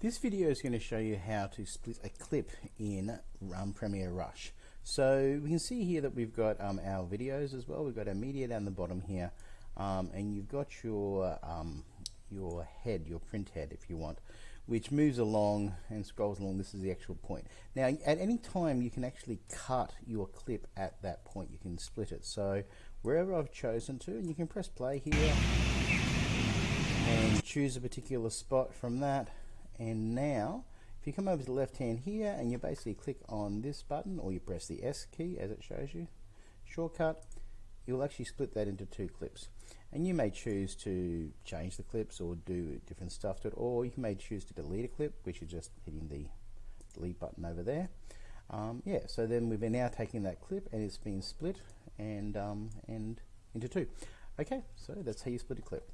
This video is going to show you how to split a clip in um, Premiere Rush. So we can see here that we've got um, our videos as well. We've got our media down the bottom here, um, and you've got your um, your head, your print head, if you want, which moves along and scrolls along. This is the actual point. Now, at any time, you can actually cut your clip at that point. You can split it. So wherever I've chosen to, and you can press play here and choose a particular spot from that and now if you come over to the left hand here and you basically click on this button or you press the S key as it shows you shortcut you'll actually split that into two clips. And you may choose to change the clips or do different stuff to it or you may choose to delete a clip which is just hitting the delete button over there. Um, yeah so then we've been now taking that clip and it's been split and um, and into two. Okay so that's how you split a clip